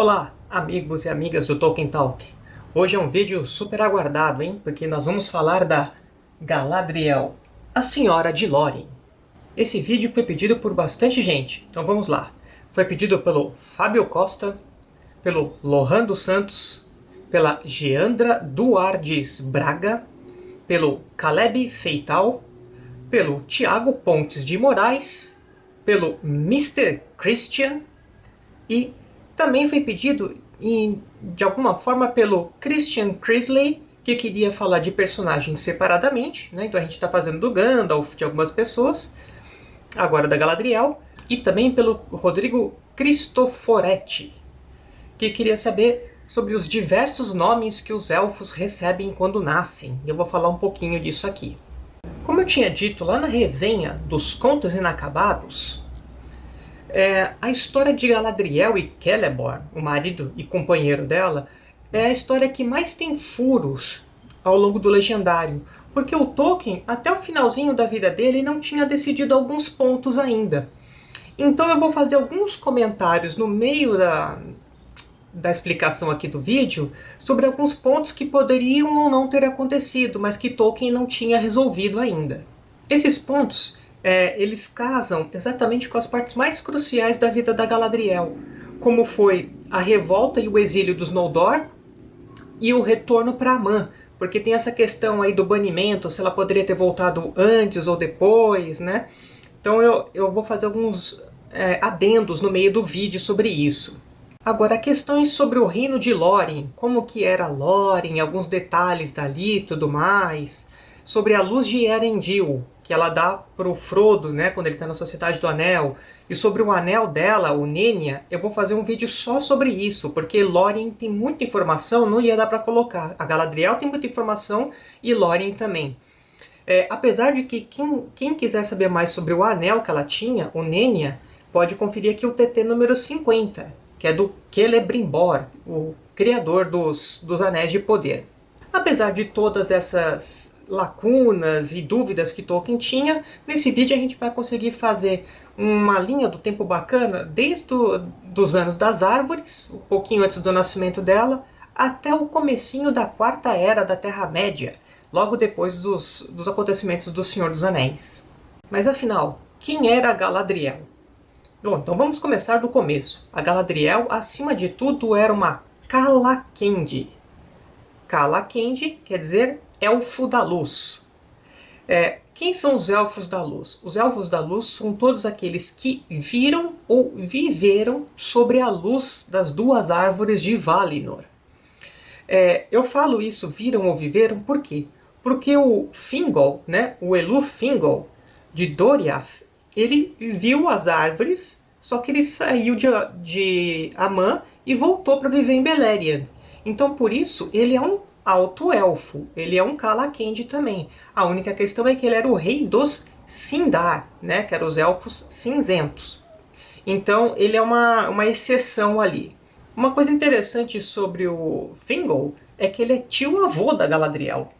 Olá, amigos e amigas do Tolkien Talk. Hoje é um vídeo super aguardado, hein? Porque nós vamos falar da Galadriel, a Senhora de Lórien. Esse vídeo foi pedido por bastante gente, então vamos lá. Foi pedido pelo Fábio Costa, pelo Lohan dos Santos, pela Geandra Duardes Braga, pelo Caleb Feital, pelo Tiago Pontes de Moraes, pelo Mr. Christian e também foi pedido em, de alguma forma pelo Christian Crisley, que queria falar de personagens separadamente, né? então a gente está fazendo do Gandalf, de algumas pessoas, agora da Galadriel, e também pelo Rodrigo Cristoforetti, que queria saber sobre os diversos nomes que os elfos recebem quando nascem. Eu vou falar um pouquinho disso aqui. Como eu tinha dito lá na resenha dos Contos Inacabados, é, a história de Galadriel e Celeborn, o marido e companheiro dela, é a história que mais tem furos ao longo do Legendário, porque o Tolkien, até o finalzinho da vida dele, não tinha decidido alguns pontos ainda. Então eu vou fazer alguns comentários no meio da, da explicação aqui do vídeo sobre alguns pontos que poderiam ou não ter acontecido, mas que Tolkien não tinha resolvido ainda. Esses pontos é, eles casam exatamente com as partes mais cruciais da vida da Galadriel, como foi a revolta e o exílio dos Noldor e o retorno para Amã, porque tem essa questão aí do banimento, se ela poderia ter voltado antes ou depois, né? Então eu, eu vou fazer alguns é, adendos no meio do vídeo sobre isso. Agora, questões sobre o reino de Lórien, como que era Lórien, alguns detalhes dali e tudo mais, sobre a luz de Erendil, que ela dá para o Frodo, né, quando ele está na Sociedade do Anel. E sobre o anel dela, o Nenya, eu vou fazer um vídeo só sobre isso, porque Lórien tem muita informação, não ia dar para colocar. A Galadriel tem muita informação e Lórien também. É, apesar de que quem, quem, quiser saber mais sobre o anel que ela tinha, o Nenya, pode conferir aqui o TT número 50, que é do Celebrimbor, o criador dos, dos Anéis de Poder. Apesar de todas essas lacunas e dúvidas que Tolkien tinha, nesse vídeo a gente vai conseguir fazer uma linha do tempo bacana desde os anos das árvores, um pouquinho antes do nascimento dela, até o comecinho da Quarta Era da Terra-média, logo depois dos, dos acontecimentos do Senhor dos Anéis. Mas afinal, quem era Galadriel? Bom, então vamos começar do começo. A Galadriel, acima de tudo, era uma Calaquendi. Calaquendi quer dizer Elfo da Luz. É, quem são os Elfos da Luz? Os Elfos da Luz são todos aqueles que viram ou viveram sobre a luz das duas árvores de Valinor. É, eu falo isso, viram ou viveram, por quê? Porque o Fingol, né, o Elu Fingol, de Doriath, ele viu as árvores, só que ele saiu de, de Amã e voltou para viver em Beleriand. Então, por isso, ele é um alto-elfo. Ele é um Calaquendi também. A única questão é que ele era o rei dos Sindar, né? que eram os elfos cinzentos. Então ele é uma, uma exceção ali. Uma coisa interessante sobre o Thingol é que ele é tio-avô da Galadriel.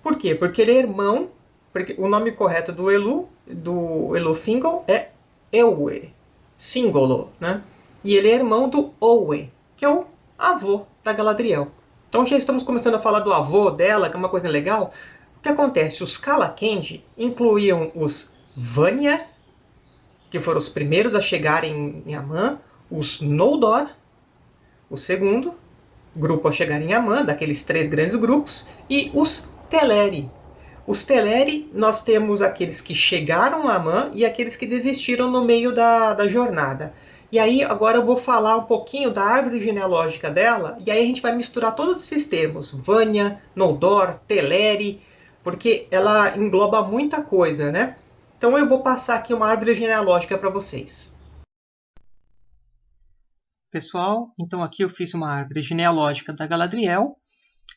Por quê? Porque ele é irmão, porque o nome correto do Elu, do Elu Thingol é Ewe, Singolo, né? E ele é irmão do Owe, que é o avô da Galadriel. Então já estamos começando a falar do avô dela, que é uma coisa legal. O que acontece? Os Kalakendi incluíam os Vanya, que foram os primeiros a chegarem em Amã, os Noldor, o segundo grupo a chegar em Amã, daqueles três grandes grupos, e os Teleri. Os Teleri, nós temos aqueles que chegaram a Amã e aqueles que desistiram no meio da, da jornada. E aí agora eu vou falar um pouquinho da árvore genealógica dela, e aí a gente vai misturar todos esses termos, Vanya, Noldor, Teleri, porque ela engloba muita coisa, né? Então eu vou passar aqui uma árvore genealógica para vocês. Pessoal, então aqui eu fiz uma árvore genealógica da Galadriel,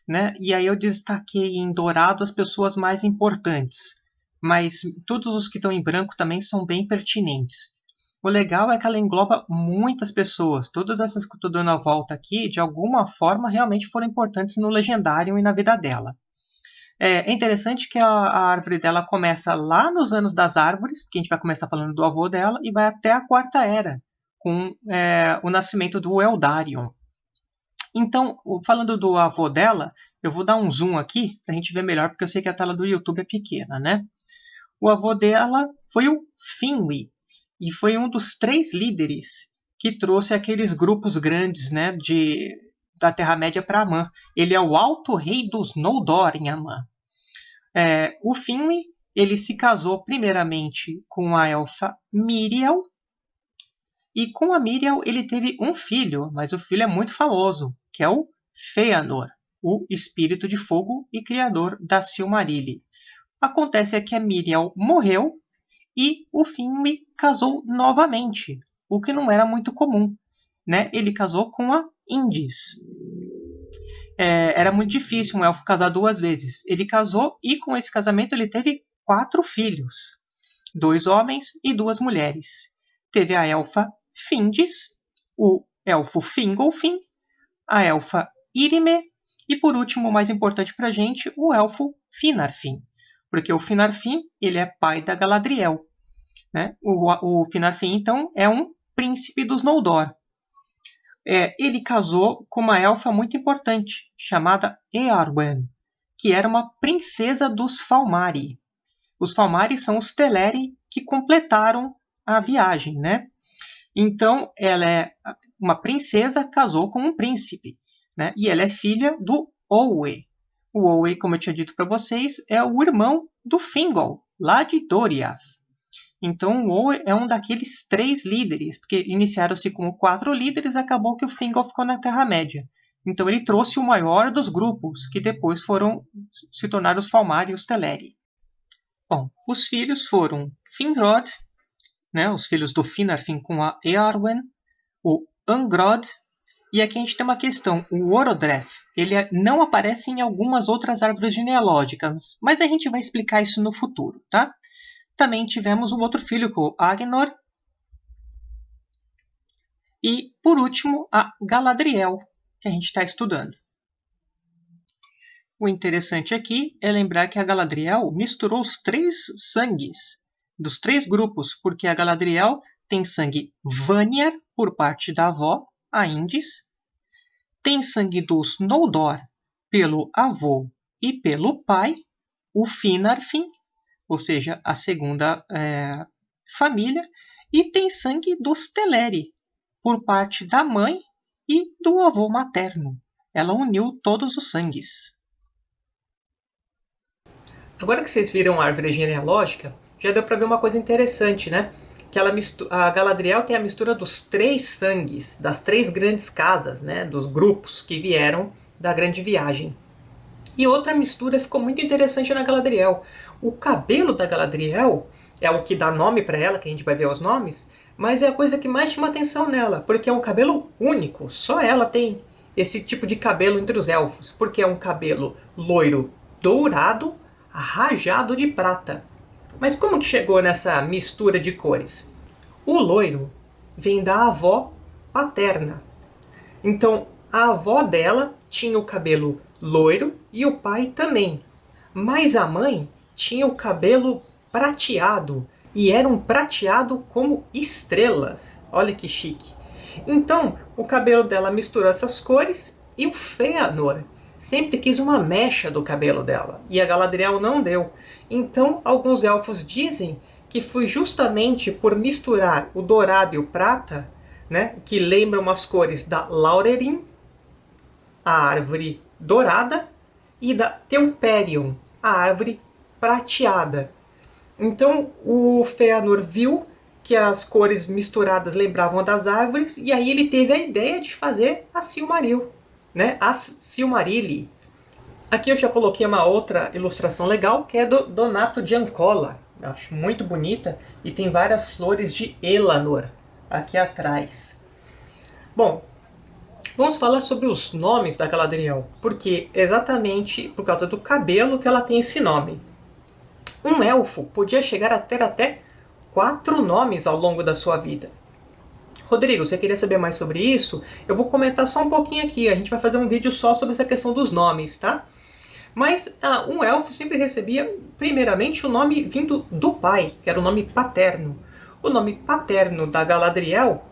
né? E aí eu destaquei em dourado as pessoas mais importantes, mas todos os que estão em branco também são bem pertinentes. O legal é que ela engloba muitas pessoas. Todas essas que eu estou dando a volta aqui, de alguma forma, realmente foram importantes no Legendário e na vida dela. É, é interessante que a, a, árvore dela começa lá nos anos das árvores, porque a gente vai começar falando do avô dela, e vai até a Quarta Era, com é, o nascimento do Eldarion. Então, falando do avô dela, eu vou dar um zoom aqui para a gente ver melhor, porque eu sei que a tela do YouTube é pequena, né? O avô dela foi o Finwë, e foi um dos três líderes que trouxe aqueles grupos grandes né, de, da Terra-média para Amã. Ele é o Alto Rei dos Noldor em Amã. É, o Finwë ele se casou primeiramente com a elfa Miriel, e com a Miriel ele teve um filho, mas o filho é muito famoso, que é o Feanor, o espírito de fogo e criador da Silmarilli. Acontece que a Miriel morreu e o Finwë casou novamente, o que não era muito comum. Né? Ele casou com a Indis. É, era muito difícil um elfo casar duas vezes. Ele casou e com esse casamento ele teve quatro filhos, dois homens e duas mulheres. Teve a elfa Findis, o elfo Fingolfin, a elfa Irime e por último, mais importante para a gente, o elfo Finarfin porque o Finarfin ele é pai da Galadriel. Né? O, o Finarfin, então, é um príncipe dos Noldor. É, ele casou com uma elfa muito importante, chamada Earwen, que era uma princesa dos Falmari. Os Falmari são os Teleri que completaram a viagem, né? Então, ela é uma princesa, casou com um príncipe, né? E ela é filha do Owe, o Owe, como eu tinha dito para vocês, é o irmão do Fingol, lá de Doriath. Então, o Owe é um daqueles três líderes, porque iniciaram-se como quatro líderes, acabou que o Fingol ficou na Terra-média. Então, ele trouxe o maior dos grupos, que depois foram se tornar os Falmar e os Teleri. Bom, os filhos foram Finrod, né, os filhos do Finarfin com a Earwen, o Angrod e aqui a gente tem uma questão. O Orodreth, ele é, não aparece em algumas outras árvores genealógicas, mas a gente vai explicar isso no futuro, tá? Também tivemos um outro filho, o Agnor. E, por último, a Galadriel, que a gente está estudando. O interessante aqui é lembrar que a Galadriel misturou os três sangues dos três grupos, porque a Galadriel tem sangue Vanyar por parte da avó, a Indis, tem sangue dos Noldor pelo avô e pelo pai, o Finarfin, ou seja, a segunda é, família, e tem sangue dos Teleri, por parte da mãe e do avô materno. Ela uniu todos os sangues. Agora que vocês viram a árvore genealógica, já deu para ver uma coisa interessante, né? que ela a Galadriel tem a mistura dos três sangues, das três grandes casas, né, dos grupos que vieram da grande viagem. E outra mistura ficou muito interessante na Galadriel. O cabelo da Galadriel é o que dá nome para ela, que a gente vai ver os nomes, mas é a coisa que mais chama atenção nela, porque é um cabelo único, só ela tem esse tipo de cabelo entre os elfos, porque é um cabelo loiro dourado, rajado de prata. Mas como que chegou nessa mistura de cores? O loiro vem da avó paterna. Então, a avó dela tinha o cabelo loiro e o pai também. Mas a mãe tinha o cabelo prateado. E era um prateado como estrelas. Olha que chique. Então, o cabelo dela misturou essas cores e o Feanor sempre quis uma mecha do cabelo dela, e a Galadriel não deu. Então, alguns elfos dizem que foi justamente por misturar o dourado e o prata, né, que lembram as cores da Laurerin, a árvore dourada, e da Temperium, a árvore prateada. Então, o Feanor viu que as cores misturadas lembravam das árvores, e aí ele teve a ideia de fazer a Silmaril né? As Silmarilli. Aqui eu já coloquei uma outra ilustração legal, que é do Donato Giancola. Eu acho muito bonita e tem várias flores de Elanor aqui atrás. Bom, vamos falar sobre os nomes da Galadriel, porque exatamente por causa do cabelo que ela tem esse nome. Um elfo podia chegar a ter até quatro nomes ao longo da sua vida. Rodrigo, você queria saber mais sobre isso? Eu vou comentar só um pouquinho aqui. A gente vai fazer um vídeo só sobre essa questão dos nomes, tá? Mas ah, um elfo sempre recebia, primeiramente, o nome vindo do pai, que era o nome paterno. O nome paterno da Galadriel,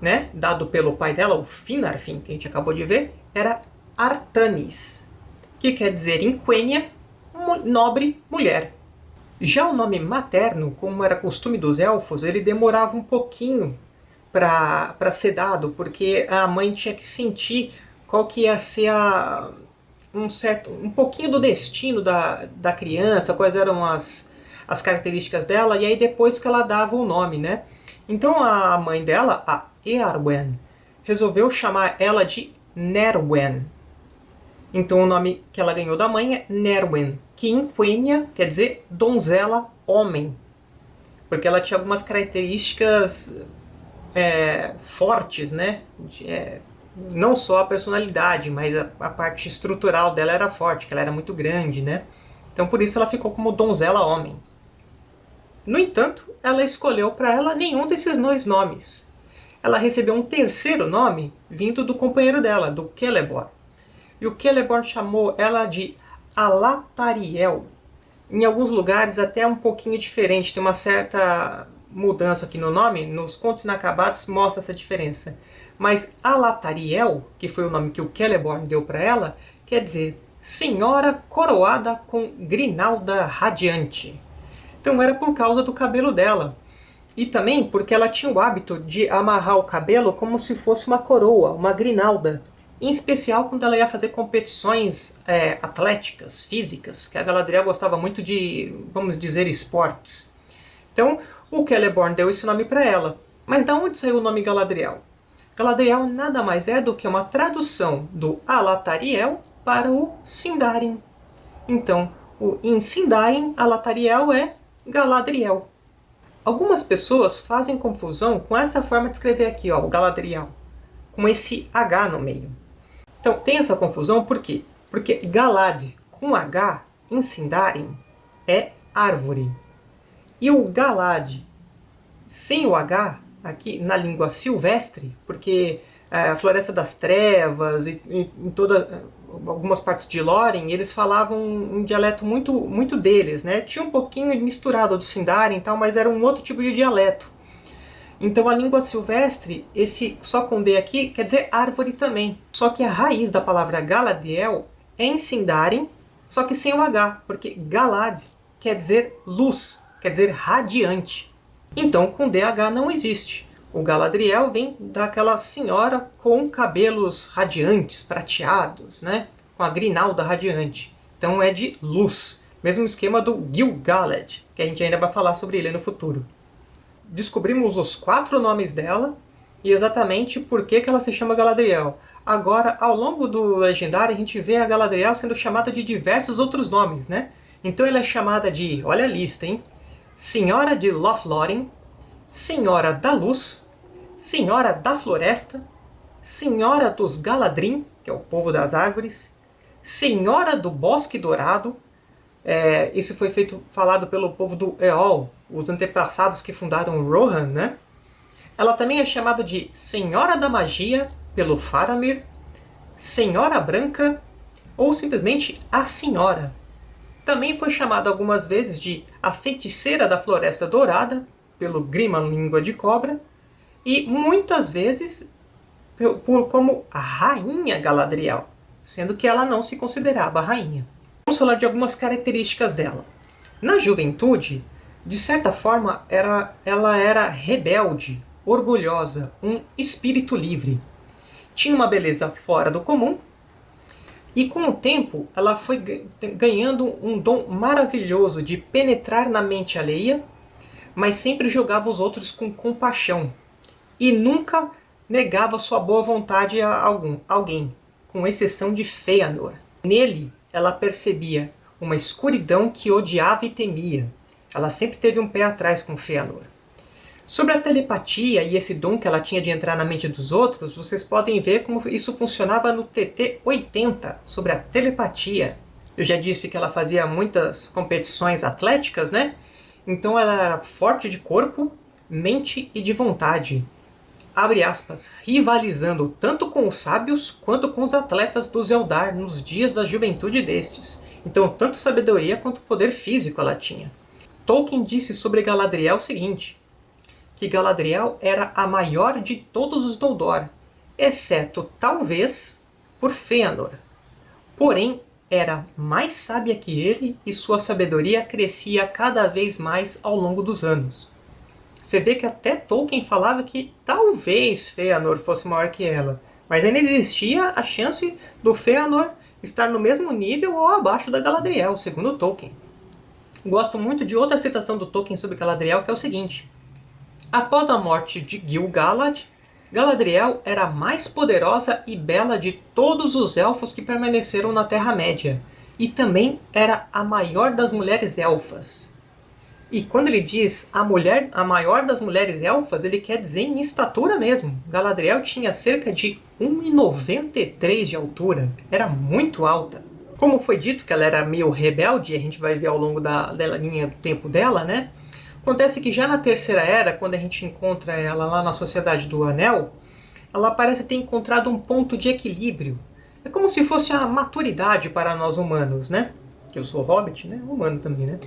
né, dado pelo pai dela, o Finarfin, que a gente acabou de ver, era Artanis, que quer dizer em Quenya, nobre mulher. Já o nome materno, como era costume dos elfos, ele demorava um pouquinho para ser dado, porque a mãe tinha que sentir qual que ia ser a, um certo um pouquinho do destino da, da criança, quais eram as, as características dela, e aí depois que ela dava o nome, né? Então a mãe dela, a Earwen, resolveu chamar ela de Nerwen. Então o nome que ela ganhou da mãe é Nerwen, que em Quenya quer dizer donzela homem. Porque ela tinha algumas características é, fortes, né? De, é, não só a personalidade, mas a, a, parte estrutural dela era forte, que ela era muito grande, né? Então por isso ela ficou como donzela homem. No entanto, ela escolheu para ela nenhum desses dois nomes. Ela recebeu um terceiro nome vindo do companheiro dela, do Celeborn. E o Celeborn chamou ela de Alatariel. Em alguns lugares até um pouquinho diferente, tem uma certa mudança aqui no nome, nos contos inacabados mostra essa diferença. Mas Alatariel, que foi o nome que o Celeborn deu para ela, quer dizer Senhora coroada com grinalda radiante. Então era por causa do cabelo dela. E também porque ela tinha o hábito de amarrar o cabelo como se fosse uma coroa, uma grinalda. Em especial quando ela ia fazer competições é, atléticas, físicas, que a Galadriel gostava muito de, vamos dizer, esportes. Então, o Celeborn deu esse nome para ela. Mas de onde saiu o nome Galadriel? Galadriel nada mais é do que uma tradução do Alatariel para o Sindarin. Então, o, em Sindarin, Alatariel é Galadriel. Algumas pessoas fazem confusão com essa forma de escrever aqui, ó, o Galadriel, com esse H no meio. Então, tem essa confusão por quê? Porque Galad com H em Sindarin é árvore. E o Galad sem o H aqui na língua silvestre, porque é, a Floresta das Trevas e em toda algumas partes de Lórien, eles falavam um dialeto muito muito deles, né? Tinha um pouquinho misturado do Sindarin tal, mas era um outro tipo de dialeto. Então a língua silvestre, esse só com D aqui, quer dizer árvore também. Só que a raiz da palavra Galadiel é em Sindarin, só que sem o H, porque Galad quer dizer luz, quer dizer radiante. Então com DH não existe. O Galadriel vem daquela senhora com cabelos radiantes, prateados, né? com a grinalda radiante. Então é de luz. Mesmo esquema do Gil-galad, que a gente ainda vai falar sobre ele no futuro. Descobrimos os quatro nomes dela e exatamente por que, que ela se chama Galadriel. Agora, ao longo do Legendário, a gente vê a Galadriel sendo chamada de diversos outros nomes, né? Então ela é chamada de, olha a lista, hein? Senhora de Lothlórien, Senhora da Luz, Senhora da Floresta, Senhora dos Galadrim, que é o povo das árvores, Senhora do Bosque Dourado, é, isso foi feito, falado pelo povo do Eol, os antepassados que fundaram Rohan, né? Ela também é chamada de Senhora da Magia, pelo Faramir, Senhora Branca, ou simplesmente a Senhora. Também foi chamada algumas vezes de a Feiticeira da Floresta Dourada, pelo Grimman Língua de Cobra, e muitas vezes por, como a Rainha Galadriel, sendo que ela não se considerava rainha. Vamos falar de algumas características dela. Na juventude, de certa forma, era, ela era rebelde, orgulhosa, um espírito livre. Tinha uma beleza fora do comum, e com o tempo ela foi ganhando um dom maravilhoso de penetrar na mente alheia mas sempre jogava os outros com compaixão e nunca negava sua boa vontade a algum, alguém, com exceção de Feanor. Nele, ela percebia uma escuridão que odiava e temia. Ela sempre teve um pé atrás com Feanor. Sobre a telepatia e esse dom que ela tinha de entrar na mente dos outros, vocês podem ver como isso funcionava no TT-80, sobre a telepatia. Eu já disse que ela fazia muitas competições atléticas, né? Então ela era forte de corpo, mente e de vontade. Abre aspas, rivalizando tanto com os sábios quanto com os atletas dos Eldar nos dias da juventude destes. Então tanto sabedoria quanto poder físico ela tinha. Tolkien disse sobre Galadriel o seguinte, que Galadriel era a maior de todos os Doldor, exceto, talvez, por Fëanor. Porém, era mais sábia que ele e sua sabedoria crescia cada vez mais ao longo dos anos. Você vê que até Tolkien falava que talvez Fëanor fosse maior que ela, mas ainda existia a chance do Fëanor estar no mesmo nível ou abaixo da Galadriel, segundo Tolkien. Gosto muito de outra citação do Tolkien sobre Galadriel, que é o seguinte. Após a morte de Gil-galad, Galadriel era a mais poderosa e bela de todos os elfos que permaneceram na Terra-média, e também era a maior das mulheres elfas. E quando ele diz a mulher, a maior das mulheres elfas, ele quer dizer em estatura mesmo. Galadriel tinha cerca de 1,93 de altura, era muito alta. Como foi dito que ela era meio rebelde, a gente vai ver ao longo da, da linha do tempo dela, né? Acontece que já na Terceira Era, quando a gente encontra ela lá na Sociedade do Anel, ela parece ter encontrado um ponto de equilíbrio. É como se fosse a maturidade para nós humanos, né? Que eu sou hobbit, né? Humano também, né?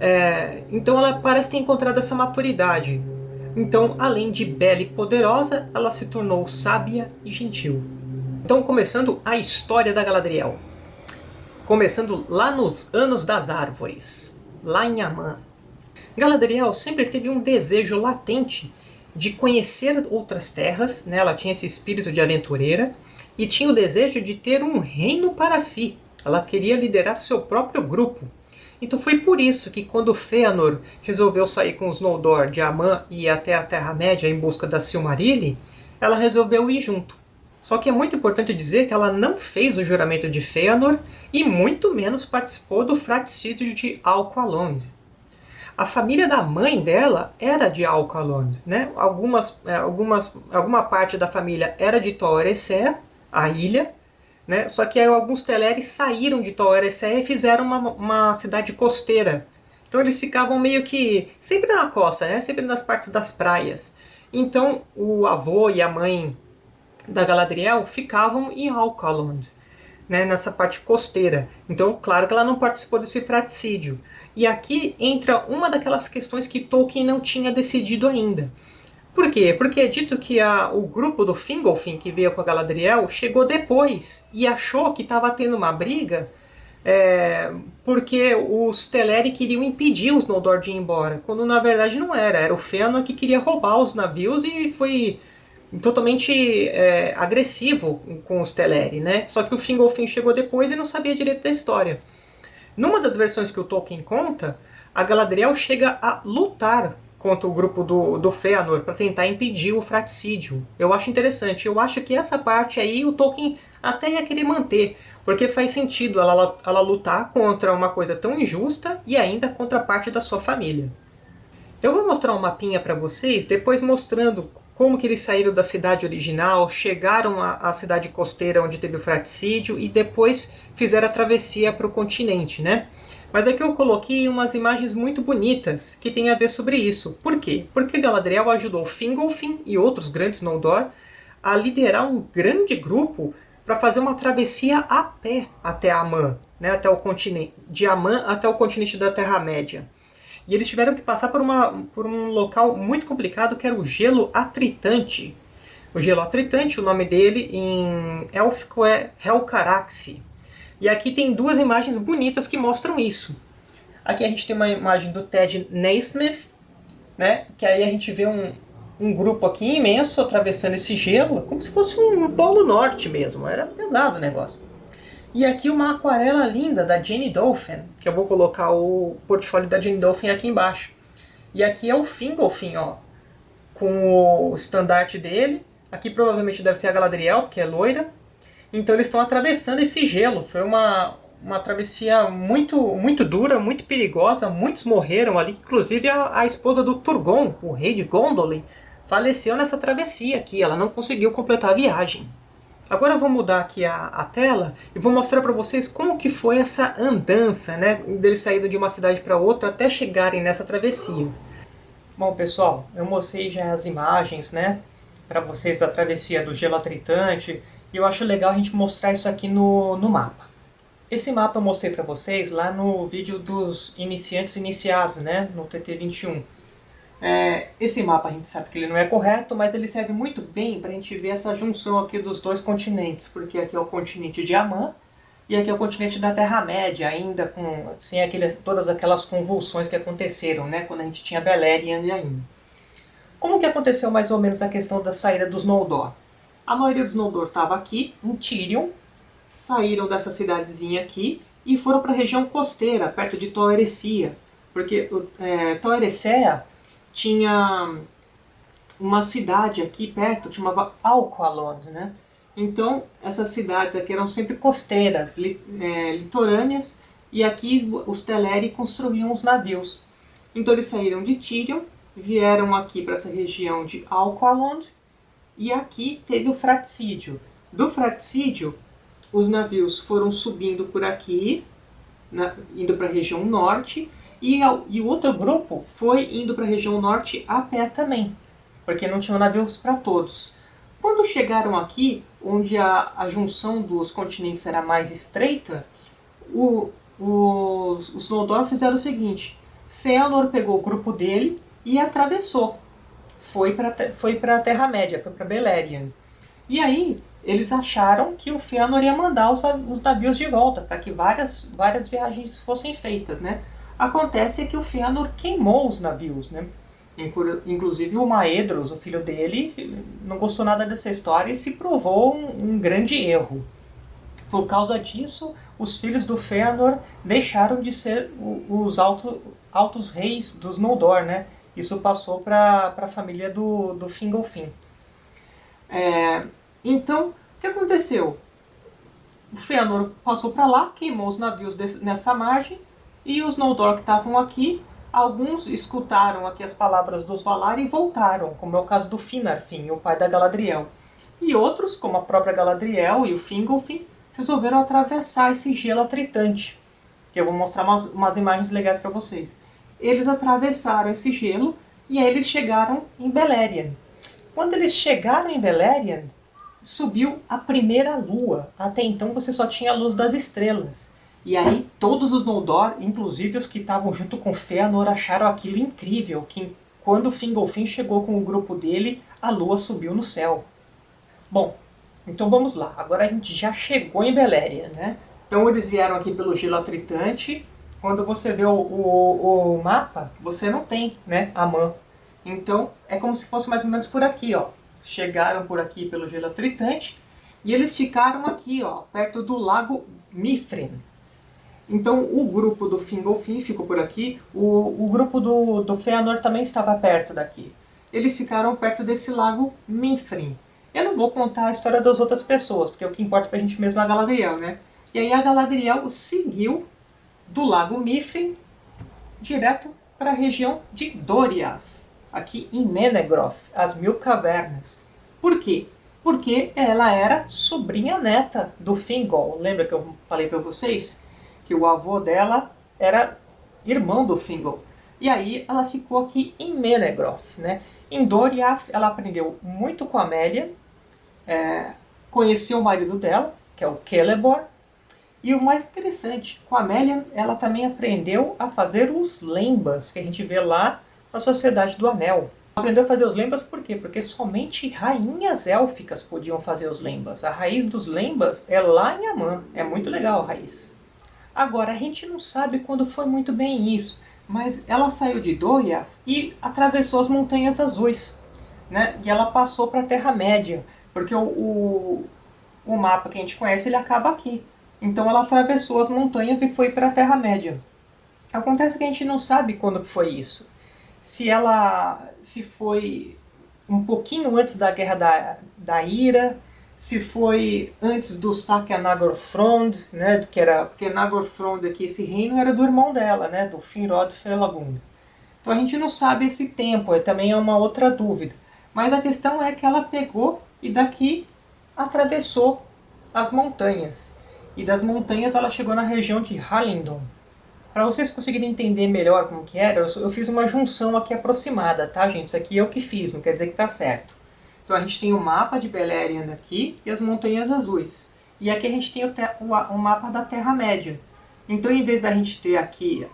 É, então ela parece ter encontrado essa maturidade. Então, além de bela e poderosa, ela se tornou sábia e gentil. Então, começando a história da Galadriel. Começando lá nos Anos das Árvores, lá em Amã. Galadriel sempre teve um desejo latente de conhecer outras terras, né? ela tinha esse espírito de aventureira, e tinha o desejo de ter um reino para si. Ela queria liderar seu próprio grupo. Então foi por isso que quando Fëanor resolveu sair com os Noldor de Amã e ir até a Terra-média em busca da Silmarilli, ela resolveu ir junto. Só que é muito importante dizer que ela não fez o juramento de Fëanor e muito menos participou do fratricídio de Alqualond. A família da mãe dela era de Alcalond, né? Algumas, é, algumas, alguma parte da família era de Toresé, a ilha, né? Só que alguns Teleri saíram de Toresé e fizeram uma, uma cidade costeira. Então eles ficavam meio que sempre na costa, né? Sempre nas partes das praias. Então o avô e a mãe da Galadriel ficavam em Alcalond, né? Nessa parte costeira. Então, claro que ela não participou desse fratricídio. E aqui entra uma daquelas questões que Tolkien não tinha decidido ainda. Por quê? Porque é dito que a, o grupo do Fingolfin, que veio com a Galadriel, chegou depois e achou que estava tendo uma briga é, porque os Teleri queriam impedir os Noldor de ir embora, quando na verdade não era. Era o Fëanor que queria roubar os navios e foi totalmente é, agressivo com os Teleri, né? Só que o Fingolfin chegou depois e não sabia direito da história. Numa das versões que o Tolkien conta, a Galadriel chega a lutar contra o grupo do, do Fëanor para tentar impedir o fratricídio. Eu acho interessante. Eu acho que essa parte aí o Tolkien até ia querer manter, porque faz sentido ela, ela lutar contra uma coisa tão injusta e ainda contra parte da sua família. Eu vou mostrar um mapinha para vocês, depois mostrando como que eles saíram da cidade original, chegaram à, à cidade costeira onde teve o fratricídio e depois fizeram a travessia para o continente, né? Mas aqui eu coloquei umas imagens muito bonitas que tem a ver sobre isso. Por quê? Porque Galadriel ajudou Fingolfin e outros grandes Noldor a liderar um grande grupo para fazer uma travessia a pé até Amã, né, até o continente, de Amã até o continente da Terra-média. E eles tiveram que passar por, uma, por um local muito complicado que era o Gelo Atritante. O Gelo Atritante, o nome dele em élfico é Helcaraxi. E aqui tem duas imagens bonitas que mostram isso. Aqui a gente tem uma imagem do Ted Naismith, né? que aí a gente vê um, um grupo aqui imenso atravessando esse gelo, como se fosse um polo norte mesmo, era pesado o negócio. E aqui uma aquarela linda da Jane Dolphin, que eu vou colocar o portfólio da Jane Dolphin aqui embaixo. E aqui é o Fingolfin, ó, com o estandarte dele. Aqui provavelmente deve ser a Galadriel, que é loira. Então eles estão atravessando esse gelo. Foi uma, uma travessia muito, muito dura, muito perigosa. Muitos morreram ali, inclusive a, a esposa do Turgon, o rei de Gondolin, faleceu nessa travessia aqui. Ela não conseguiu completar a viagem. Agora eu vou mudar aqui a, a tela e vou mostrar para vocês como que foi essa andança, né? Deles saindo de uma cidade para outra até chegarem nessa travessia. Bom, pessoal, eu mostrei já as imagens, né? Para vocês da travessia do gelo atritante. E eu acho legal a gente mostrar isso aqui no, no mapa. Esse mapa eu mostrei para vocês lá no vídeo dos iniciantes iniciados, né? No TT21. É, esse mapa a gente sabe que ele não é correto, mas ele serve muito bem para a gente ver essa junção aqui dos dois continentes, porque aqui é o continente de Amã e aqui é o continente da Terra-média, ainda com sem aqueles, todas aquelas convulsões que aconteceram, né, quando a gente tinha Beleriand ainda. Como que aconteceu mais ou menos a questão da saída dos Noldor? A maioria dos Noldor estava aqui, em Tirion, saíram dessa cidadezinha aqui e foram para a região costeira, perto de Tol Eressëa, porque é, Tol Eressëa tinha uma cidade aqui perto, chamava Alqualon, né? Então, essas cidades aqui eram sempre costeiras, li, é, litorâneas, e aqui os Teleri construíam os navios. Então eles saíram de Tirion, vieram aqui para essa região de Alqualond, e aqui teve o fraticídio. Do fraticídio, os navios foram subindo por aqui, na, indo para a região norte, e, e o outro grupo foi indo para a região norte a pé também, porque não tinham navios para todos. Quando chegaram aqui, onde a, a junção dos continentes era mais estreita, o, os, os fizeram o seguinte, Fëanor pegou o grupo dele e atravessou. Foi para foi a Terra-média, foi para Beleriand. E aí, eles acharam que o Fëanor ia mandar os, os navios de volta, para que várias, várias viagens fossem feitas, né? Acontece que o Fëanor queimou os navios, né? Inclusive o Maedros, o filho dele, não gostou nada dessa história e se provou um, um grande erro. Por causa disso, os filhos do Fëanor deixaram de ser os alto, altos reis dos Noldor, né? Isso passou para a família do, do Fingolfin. É, então, o que aconteceu? O Fëanor passou para lá, queimou os navios desse, nessa margem, e os Noldor que estavam aqui, alguns escutaram aqui as palavras dos Valar e voltaram, como é o caso do Finarfin, o pai da Galadriel. E outros, como a própria Galadriel e o Fingolfin, resolveram atravessar esse gelo atritante, que eu vou mostrar umas, umas imagens legais para vocês. Eles atravessaram esse gelo e aí eles chegaram em Beleriand. Quando eles chegaram em Beleriand, subiu a primeira lua. Até então você só tinha a luz das estrelas. E aí todos os Noldor, inclusive os que estavam junto com Fëanor, acharam aquilo incrível, que quando Fingolfin chegou com o grupo dele, a lua subiu no céu. Bom, então vamos lá. Agora a gente já chegou em Beleriand, né? Então eles vieram aqui pelo gelo atritante. Quando você vê o, o, o mapa, você não tem né, a mão. Então é como se fosse mais ou menos por aqui, ó. Chegaram por aqui pelo gelo atritante e eles ficaram aqui, ó, perto do lago Mifrin. Então o grupo do Fingolfin ficou por aqui, o, o grupo do, do Feanor também estava perto daqui. Eles ficaram perto desse lago Minfrin. Eu não vou contar a história das outras pessoas, porque o que importa pra gente mesmo é a Galadriel, né? E aí a Galadriel seguiu do lago Mifrin direto para a região de Doriath, aqui em Menegroth, as Mil Cavernas. Por quê? Porque ela era sobrinha neta do Fingol. Lembra que eu falei para vocês? que o avô dela era irmão do Fingal. E aí ela ficou aqui em Menegroth. Né? Em Doriath ela aprendeu muito com a Amélia, é, conheceu o marido dela, que é o Celeborn, e o mais interessante, com a Amélia ela também aprendeu a fazer os lembas, que a gente vê lá na Sociedade do Anel. Aprendeu a fazer os lembas por quê? Porque somente rainhas élficas podiam fazer os lembas. A raiz dos lembas é lá em Amã. É muito legal a raiz. Agora, a gente não sabe quando foi muito bem isso, mas ela saiu de Doriath e atravessou as Montanhas Azuis. Né? E ela passou para a Terra-média, porque o, o, o, mapa que a gente conhece ele acaba aqui. Então ela atravessou as montanhas e foi para a Terra-média. Acontece que a gente não sabe quando foi isso. Se ela se foi um pouquinho antes da Guerra da, da Ira, se foi antes do saque a Nagorfrond, né, que era, porque Nagorfrond aqui, esse reino era do irmão dela, né, do Finrod Felagund. Então a gente não sabe esse tempo, é, também é uma outra dúvida. Mas a questão é que ela pegou e daqui atravessou as montanhas. E das montanhas ela chegou na região de Halindon. Para vocês conseguirem entender melhor como que era, eu fiz uma junção aqui aproximada, tá gente? Isso aqui eu que fiz, não quer dizer que está certo. Então a gente tem o mapa de Beleriand aqui e as Montanhas Azuis. E aqui a gente tem o, o, o mapa da Terra-média. Então em vez da gente ter aqui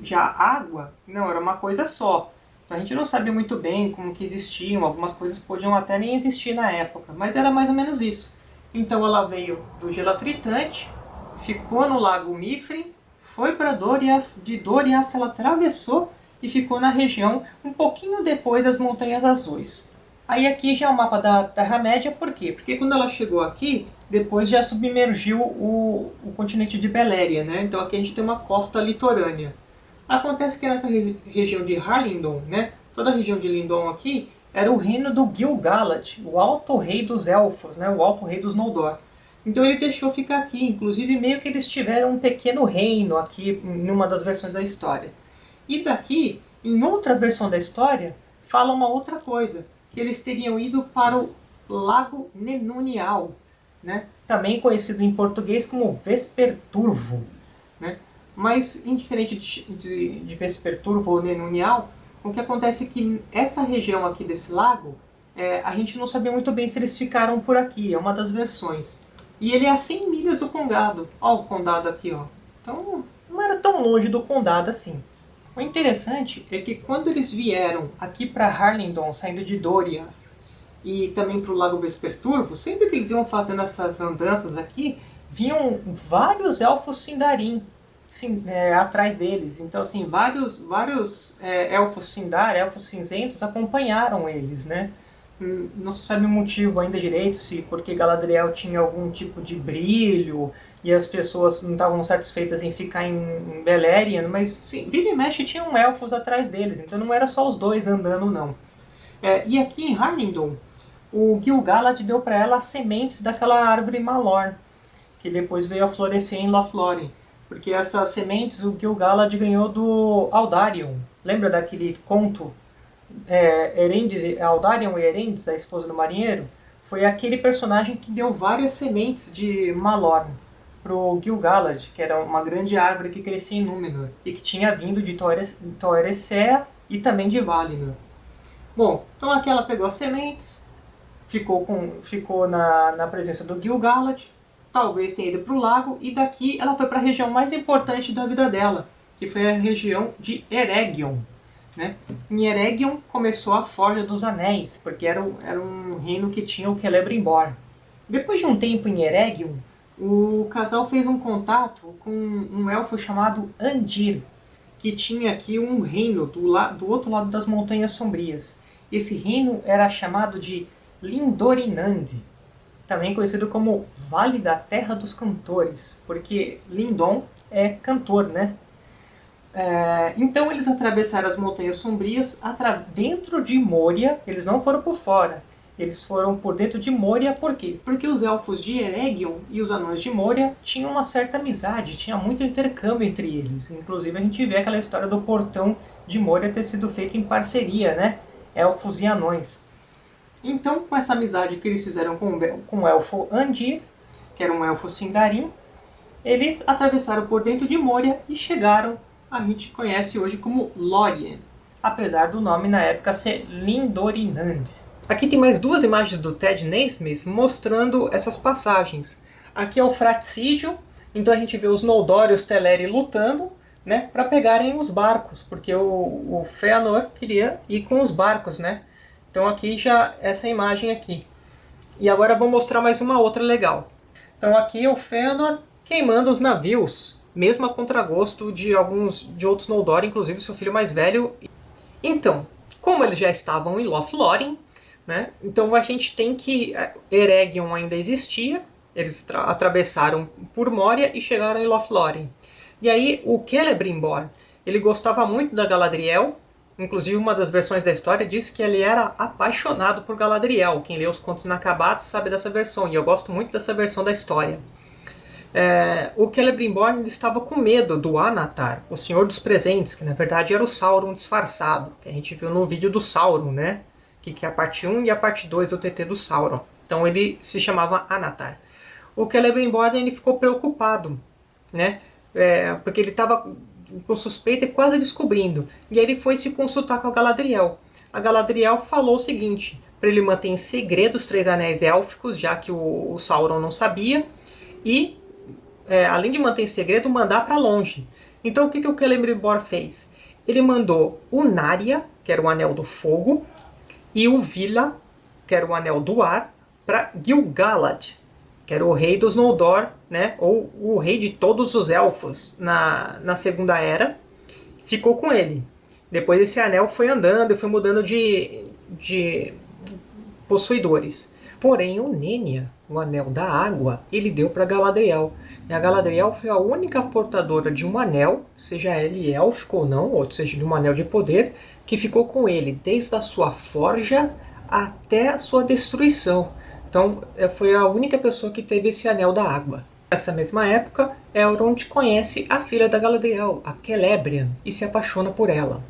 já água, não, era uma coisa só. Então a gente não sabia muito bem como que existiam, algumas coisas podiam até nem existir na época, mas era mais ou menos isso. Então ela veio do gelatritante, ficou no lago Mifre, foi para Doriath, de Doriath ela atravessou e ficou na região um pouquinho depois das Montanhas Azuis. Aí aqui já é o mapa da Terra-média, por quê? Porque quando ela chegou aqui, depois já submergiu o, o continente de Beléria, né? Então aqui a gente tem uma costa litorânea. Acontece que nessa região de Harlindon, né, toda a região de Lindon aqui, era o reino do Gil-galad, o alto rei dos elfos, né, o alto rei dos Noldor. Então ele deixou ficar aqui, inclusive meio que eles tiveram um pequeno reino aqui em uma das versões da história. E daqui, em outra versão da história, fala uma outra coisa, que eles teriam ido para o Lago Nenunial, né? também conhecido em português como Vesperturvo. Né? Mas, indiferente de, de, de Vesperturvo ou Nenunial, o que acontece é que essa região aqui desse lago, é, a gente não sabia muito bem se eles ficaram por aqui, é uma das versões. E ele é a 100 milhas do condado. Ó o condado aqui, ó. Então, não era tão longe do condado assim. O interessante é que quando eles vieram aqui para Harlingdon, saindo de Doriath, e também para o Lago Vesperturvo, sempre que eles iam fazendo essas andanças aqui, vinham vários elfos Sindarin sim, é, atrás deles. Então, assim, vários, vários é, elfos Sindar, elfos cinzentos, acompanharam eles, né? Hum, não se sabe o motivo ainda direito, se porque Galadriel tinha algum tipo de brilho, e as pessoas não estavam satisfeitas em ficar em, em Beleriand, mas sim, vira e mexe tinham elfos atrás deles, então não era só os dois andando não. É, e aqui em Harlingdon, o Gil-galad deu para ela as sementes daquela árvore Malor, que depois veio a florescer em Lothlórien, porque essas sementes o Gil-galad ganhou do Aldarion. Lembra daquele conto é, Aldarion e Erendes, a esposa do marinheiro? Foi aquele personagem que deu várias sementes de Malor pro Gil-galad, que era uma grande árvore que crescia em Númenor e que tinha vindo de Toeresea e também de Valinor. Bom, então aqui ela pegou as sementes, ficou, com, ficou na, na presença do Gil-galad, talvez tenha ido para o lago, e daqui ela foi para a região mais importante da vida dela, que foi a região de Eregion. Né? Em Eregion começou a Forja dos Anéis, porque era, era um reino que tinha o Celebrimbor. Depois de um tempo em Eregion, o casal fez um contato com um elfo chamado Andir, que tinha aqui um reino do, la do outro lado das Montanhas Sombrias. Esse reino era chamado de Lindorinand, também conhecido como Vale da Terra dos Cantores, porque Lindon é cantor, né? É, então eles atravessaram as Montanhas Sombrias dentro de Moria, eles não foram por fora, eles foram por dentro de Moria, por quê? Porque os elfos de Eregion e os anões de Moria tinham uma certa amizade, tinha muito intercâmbio entre eles. Inclusive a gente vê aquela história do portão de Moria ter sido feito em parceria, né? Elfos e anões. Então, com essa amizade que eles fizeram com, com o elfo Andir, que era um elfo Sindarin, eles atravessaram por dentro de Moria e chegaram, a gente conhece hoje como Lórien, apesar do nome na época ser Lindorinand. Aqui tem mais duas imagens do Ted Naismith mostrando essas passagens. Aqui é o fraticídio, então a gente vê os Noldor e os Teleri lutando né, para pegarem os barcos, porque o, o Fëanor queria ir com os barcos, né? Então aqui já essa imagem aqui. E agora vou mostrar mais uma outra legal. Então aqui é o Fëanor queimando os navios, mesmo a contragosto de alguns de outros Noldor, inclusive seu filho mais velho. Então, como eles já estavam em Lothlórien, né? Então a gente tem que... É, Eregion ainda existia, eles atravessaram por Moria e chegaram em Lothlórien. E aí o Celebrimbor, ele gostava muito da Galadriel, inclusive uma das versões da história diz que ele era apaixonado por Galadriel. Quem lê os contos inacabados sabe dessa versão, e eu gosto muito dessa versão da história. É, o Celebrimbor estava com medo do Anatar, o Senhor dos Presentes, que na verdade era o Sauron disfarçado, que a gente viu no vídeo do Sauron, né? que, que é a parte 1 e a parte 2 do TT do Sauron. Então ele se chamava Anatar. O Celebrimbor ele ficou preocupado, né? É, porque ele estava com suspeita e quase descobrindo. E ele foi se consultar com a Galadriel. A Galadriel falou o seguinte, para ele manter em segredo os Três Anéis Élficos, já que o, o Sauron não sabia, e, é, além de manter em segredo, mandar para longe. Então o que, que o Celebrimbor fez? ele mandou o Narya, que era o Anel do Fogo, e o Vila, que era o Anel do Ar, para Gil-galad, que era o rei dos Noldor, né, ou o rei de todos os elfos na, na Segunda Era, ficou com ele. Depois esse anel foi andando e foi mudando de, de possuidores. Porém, o Nenya, o Anel da Água, ele deu para Galadriel. E a Galadriel foi a única portadora de um anel, seja ele élfico ou não, ou seja, de um anel de poder, que ficou com ele desde a sua forja até a sua destruição. Então, é, foi a única pessoa que teve esse anel da água. Nessa mesma época, Elrond conhece a filha da Galadriel, a Celebrian, e se apaixona por ela.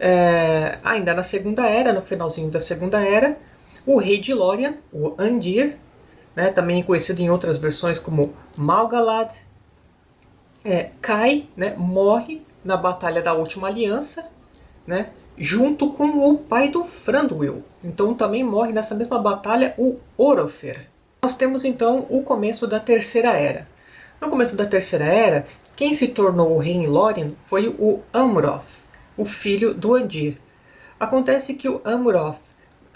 É, ainda na Segunda Era, no finalzinho da Segunda Era, o rei de Lórien, o Andir, né, também conhecido em outras versões como Malgalad, é, cai, né, morre na Batalha da Última Aliança, né, junto com o pai do Thranduil. Então também morre nessa mesma batalha o Orofer. Nós temos então o começo da Terceira Era. No começo da Terceira Era, quem se tornou o rei em Lórien foi o Amroth, o filho do Andir. Acontece que o Amroth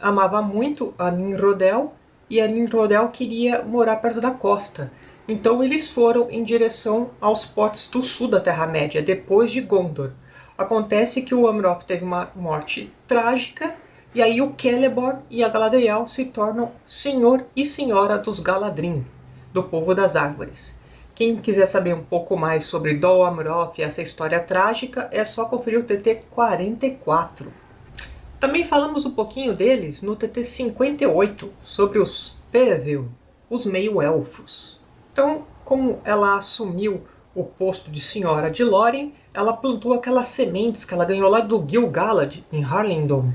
amava muito a Ninrodel e a Ninrodel queria morar perto da costa. Então eles foram em direção aos portos do sul da Terra-média, depois de Gondor. Acontece que o Amroth teve uma morte trágica, e aí o Celeborn e a Galadriel se tornam senhor e senhora dos Galadrim, do povo das árvores. Quem quiser saber um pouco mais sobre Dol Amroth e essa história trágica, é só conferir o TT 44. Também falamos um pouquinho deles no TT 58, sobre os Perevil, os meio-elfos. Então, como ela assumiu o posto de senhora de Lórien, ela plantou aquelas sementes que ela ganhou lá do Gil-galad, em Harlingdon.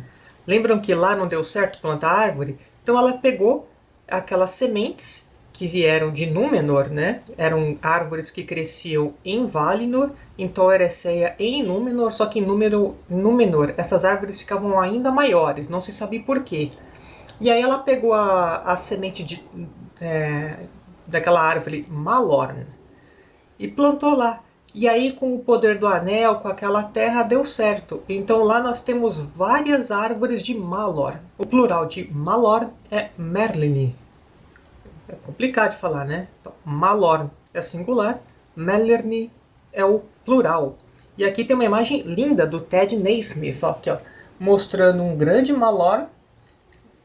Lembram que lá não deu certo plantar árvore? Então ela pegou aquelas sementes que vieram de Númenor, né? Eram árvores que cresciam em Valinor, em Tol Eressëa e em Númenor, só que em Númenor, Númenor essas árvores ficavam ainda maiores, não se sabia por quê. E aí ela pegou a, a semente de, é, daquela árvore Malorn e plantou lá. E aí com o poder do anel, com aquela terra, deu certo. Então lá nós temos várias árvores de Malor. O plural de Malor é Merlini. É complicado de falar, né? Então, Malorn é singular, Mellerni é o plural. E aqui tem uma imagem linda do Ted Naismith, aqui, ó, mostrando um grande Malorn,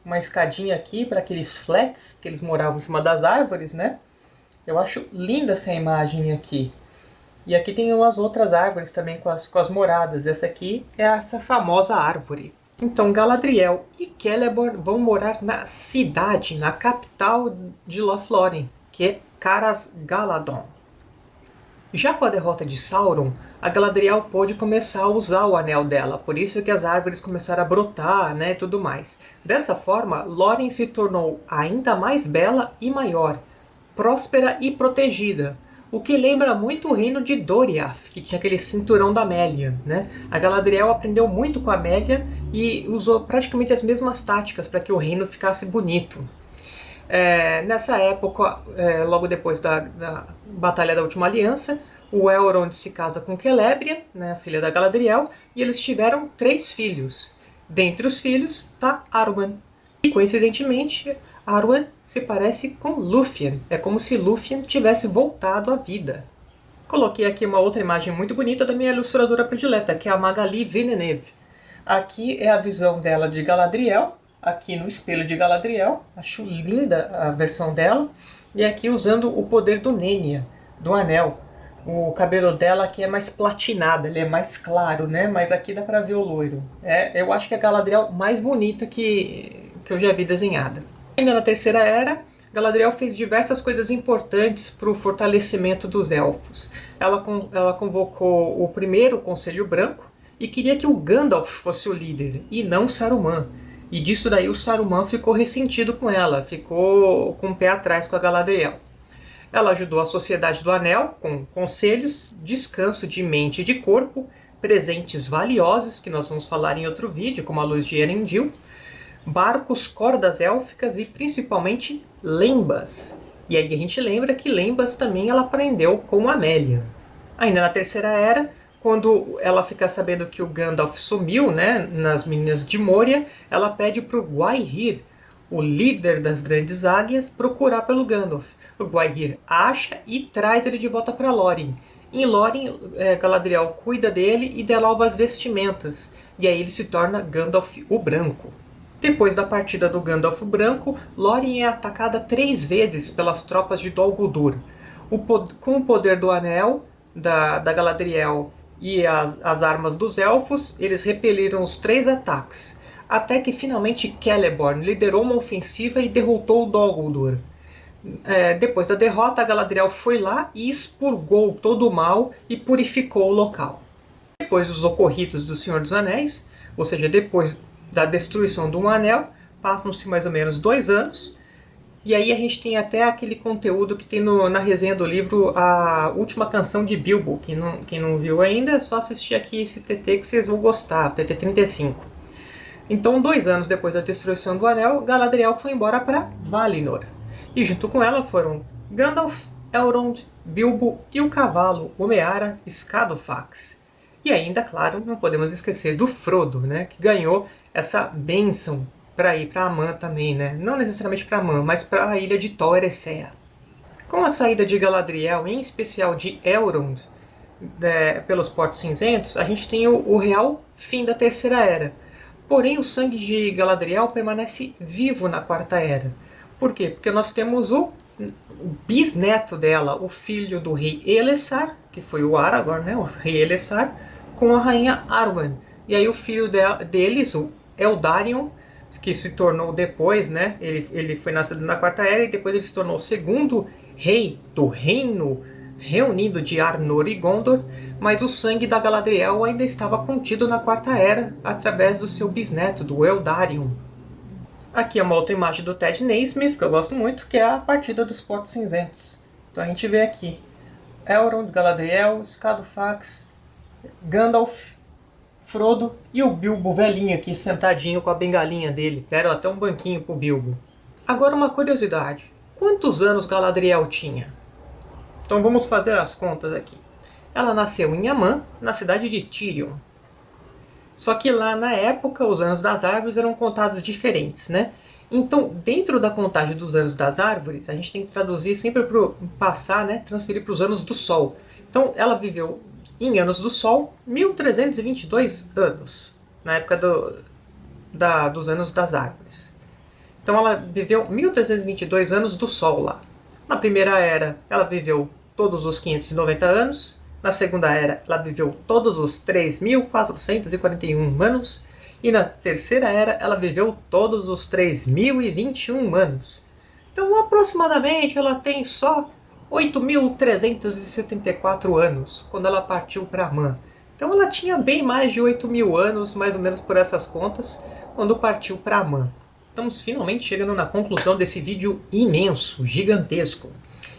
uma escadinha aqui para aqueles flats que eles moravam em cima das árvores, né? Eu acho linda essa imagem aqui. E aqui tem umas outras árvores também com as, com as moradas. Essa aqui é essa famosa árvore. Então Galadriel e Celeborn vão morar na cidade, na capital de Lothlórien, que é Caras Galadon. Já com a derrota de Sauron, a Galadriel pôde começar a usar o anel dela, por isso que as árvores começaram a brotar né, e tudo mais. Dessa forma, Lórien se tornou ainda mais bela e maior, próspera e protegida, o que lembra muito o reino de Doriath, que tinha aquele cinturão da Amélia. Né? A Galadriel aprendeu muito com a Amélia e usou praticamente as mesmas táticas para que o reino ficasse bonito. É, nessa época, é, logo depois da, da, Batalha da Última Aliança, o Elrond se casa com Celebrian, né, filha da Galadriel, e eles tiveram três filhos. Dentre os filhos está Arwen. E coincidentemente, Arwen se parece com Lúthien. É como se Lúthien tivesse voltado à vida. Coloquei aqui uma outra imagem muito bonita da minha ilustradora predileta, que é a Magali Villeneuve. Aqui é a visão dela de Galadriel, aqui no espelho de Galadriel. Acho linda a versão dela. E aqui usando o poder do Nenya, do anel. O cabelo dela aqui é mais platinado, ele é mais claro, né? Mas aqui dá pra ver o loiro. É, eu acho que é a Galadriel mais bonita que, que eu já vi desenhada. Ainda na Terceira Era, Galadriel fez diversas coisas importantes para o fortalecimento dos Elfos. Ela, ela convocou o primeiro Conselho Branco e queria que o Gandalf fosse o líder, e não Saruman. E disso daí o Saruman ficou ressentido com ela, ficou com o pé atrás com a Galadriel. Ela ajudou a Sociedade do Anel com conselhos, descanso de mente e de corpo, presentes valiosos, que nós vamos falar em outro vídeo, como a luz de Erendil, barcos, cordas élficas e principalmente lembas. E aí a gente lembra que lembas também ela aprendeu com Amélia. Ainda na Terceira Era, quando ela fica sabendo que o Gandalf sumiu, né, nas Minas de Moria, ela pede para o Gwaihir, o líder das Grandes Águias, procurar pelo Gandalf. O Gwaihir acha e traz ele de volta para Lórien. Em Lórien, é, Galadriel cuida dele e dá novas vestimentas, e aí ele se torna Gandalf o Branco. Depois da partida do Gandalf Branco, Lórien é atacada três vezes pelas tropas de Dol Guldur. O, com o poder do Anel, da, da Galadriel e as, as armas dos Elfos, eles repeliram os três ataques, até que finalmente Celeborn liderou uma ofensiva e derrotou Dol Guldur. É, depois da derrota, Galadriel foi lá e expurgou todo o mal e purificou o local. Depois dos ocorridos do Senhor dos Anéis, ou seja, depois da destruição do Um Anel, passam-se mais ou menos dois anos, e aí a gente tem até aquele conteúdo que tem no, na resenha do livro A Última Canção de Bilbo. Quem não, quem não viu ainda, é só assistir aqui esse TT que vocês vão gostar, TT 35. Então, dois anos depois da destruição do Anel, Galadriel foi embora para Valinor. E junto com ela foram Gandalf, Elrond, Bilbo e o cavalo, Omeara Scadofax. E ainda, claro, não podemos esquecer do Frodo, né, que ganhou essa bênção para ir para Amã também, né? Não necessariamente para Amã, mas para a ilha de Tol Eressëa. Com a saída de Galadriel, em especial de Elrond, é, pelos Portos Cinzentos, a gente tem o, o, real fim da Terceira Era. Porém, o sangue de Galadriel permanece vivo na Quarta Era. Por quê? Porque nós temos o, o bisneto dela, o filho do rei Elessar, que foi o Aragorn, né? o rei Elessar, com a rainha Arwen. E aí o filho de, deles, o Eldarion, que se tornou depois, né? Ele, ele foi nascido na Quarta Era e depois ele se tornou o segundo rei do reino reunido de Arnor e Gondor, mas o sangue da Galadriel ainda estava contido na Quarta Era através do seu bisneto, do Eldarion. Aqui é uma outra imagem do Ted Naismith, que eu gosto muito, que é a partida dos Portos Cinzentos. Então a gente vê aqui Elrond, Galadriel, Scadofax, Gandalf, Frodo e o Bilbo velhinho aqui sentadinho com a bengalinha dele. Deram até um banquinho pro Bilbo. Agora uma curiosidade. Quantos anos Galadriel tinha? Então vamos fazer as contas aqui. Ela nasceu em Amã, na cidade de Tirion. Só que lá na época os anos das árvores eram contados diferentes, né? Então, dentro da contagem dos anos das árvores, a gente tem que traduzir sempre para passar, né? Transferir para os anos do Sol. Então, ela viveu em anos do Sol, 1322 anos, na época do, da, dos anos das árvores. Então ela viveu 1322 anos do Sol lá. Na primeira era, ela viveu todos os 590 anos. Na segunda era, ela viveu todos os 3.441 anos. E na terceira era, ela viveu todos os 3.021 anos. Então, aproximadamente, ela tem só 8.374 anos, quando ela partiu para Man. Então ela tinha bem mais de 8 mil anos, mais ou menos por essas contas, quando partiu para Man. Estamos finalmente chegando na conclusão desse vídeo imenso, gigantesco.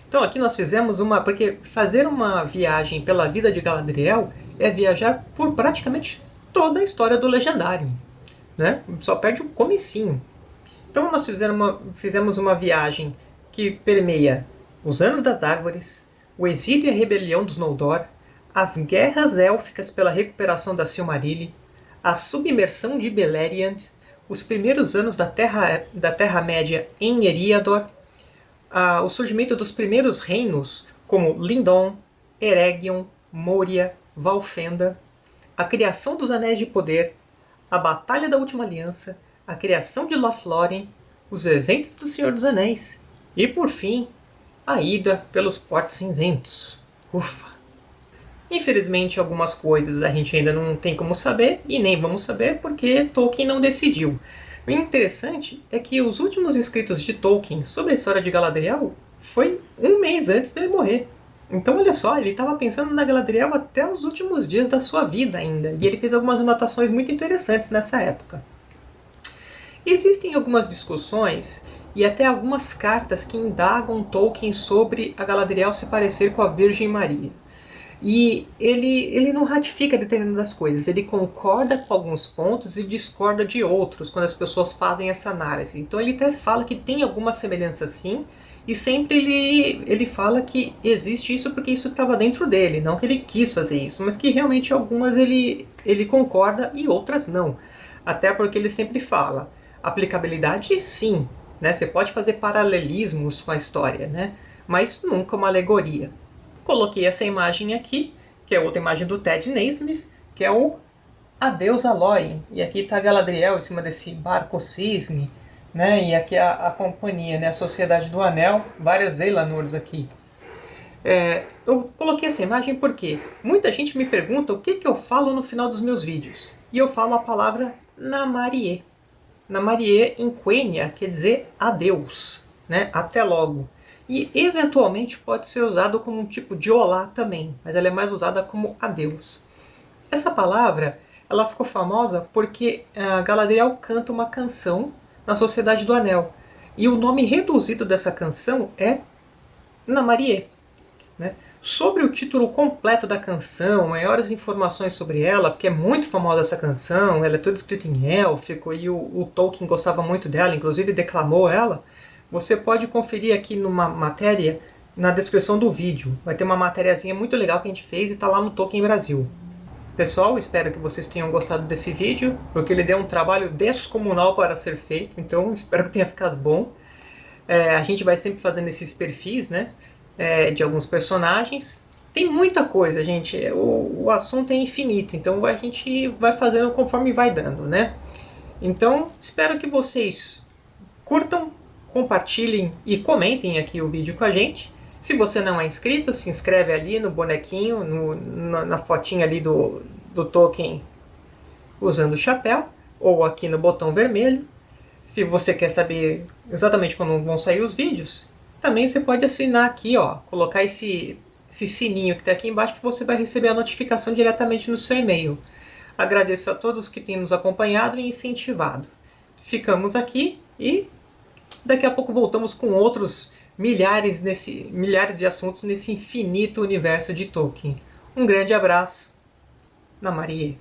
Então aqui nós fizemos uma... porque fazer uma viagem pela vida de Galadriel é viajar por praticamente toda a história do Legendário. Né? Só perde o comecinho. Então nós fizemos uma, fizemos uma viagem que permeia os Anos das Árvores, o exílio e a rebelião dos Noldor, as guerras élficas pela recuperação da Silmarilli, a submersão de Beleriand, os primeiros anos da Terra-média da Terra em Eriador, a, o surgimento dos primeiros reinos, como Lindon, Eregion, Moria, Valfenda, a criação dos Anéis de Poder, a Batalha da Última Aliança, a criação de Lothlórien, os eventos do Senhor dos Anéis e, por fim, a ida pelos portos cinzentos. Ufa! Infelizmente, algumas coisas a gente ainda não tem como saber, e nem vamos saber porque Tolkien não decidiu. O interessante é que os últimos escritos de Tolkien sobre a história de Galadriel foi um mês antes dele morrer. Então olha só, ele estava pensando na Galadriel até os últimos dias da sua vida ainda, e ele fez algumas anotações muito interessantes nessa época. Existem algumas discussões e até algumas cartas que indagam Tolkien sobre a Galadriel se parecer com a Virgem Maria. E ele, ele não ratifica determinadas coisas, ele concorda com alguns pontos e discorda de outros quando as pessoas fazem essa análise. Então ele até fala que tem alguma semelhança sim, E sempre ele, ele fala que existe isso porque isso estava dentro dele, não que ele quis fazer isso, mas que realmente algumas ele, ele concorda e outras não. Até porque ele sempre fala, aplicabilidade sim, né? Você pode fazer paralelismos com a história, né? mas nunca uma alegoria. Coloquei essa imagem aqui, que é outra imagem do Ted Naismith, que é o Adeus Aloy. E aqui está Galadriel em cima desse barco cisne, né? E aqui a, a companhia, né? A Sociedade do Anel, várias Elanors aqui. É, eu coloquei essa imagem porque muita gente me pergunta o que, que eu falo no final dos meus vídeos. E eu falo a palavra Namarie. Namarie em Quenya quer dizer adeus, né? até logo. E eventualmente pode ser usado como um tipo de olá também, mas ela é mais usada como adeus. Essa palavra ela ficou famosa porque a Galadriel canta uma canção na Sociedade do Anel. E o nome reduzido dessa canção é Namarie. Né? Sobre o título completo da canção, maiores informações sobre ela, porque é muito famosa essa canção, ela é toda escrita em élfico e o, o Tolkien gostava muito dela, inclusive declamou ela, você pode conferir aqui numa matéria na descrição do vídeo. Vai ter uma matériazinha muito legal que a gente fez e está lá no Tolkien Brasil. Pessoal, espero que vocês tenham gostado desse vídeo, porque ele deu um trabalho descomunal para ser feito, então espero que tenha ficado bom. É, a gente vai sempre fazendo esses perfis, né, é, de alguns personagens. Tem muita coisa, gente, o, o assunto é infinito, então a gente vai fazendo conforme vai dando, né. Então, espero que vocês curtam, compartilhem e comentem aqui o vídeo com a gente. Se você não é inscrito, se inscreve ali no bonequinho, no, na, na fotinha ali do, do token usando o chapéu, ou aqui no botão vermelho. Se você quer saber exatamente quando vão sair os vídeos, também você pode assinar aqui, ó, colocar esse, esse sininho que está aqui embaixo que você vai receber a notificação diretamente no seu e-mail. Agradeço a todos que têm nos acompanhado e incentivado. Ficamos aqui e daqui a pouco voltamos com outros milhares, nesse, milhares de assuntos nesse infinito universo de Tolkien. Um grande abraço. Na Maria.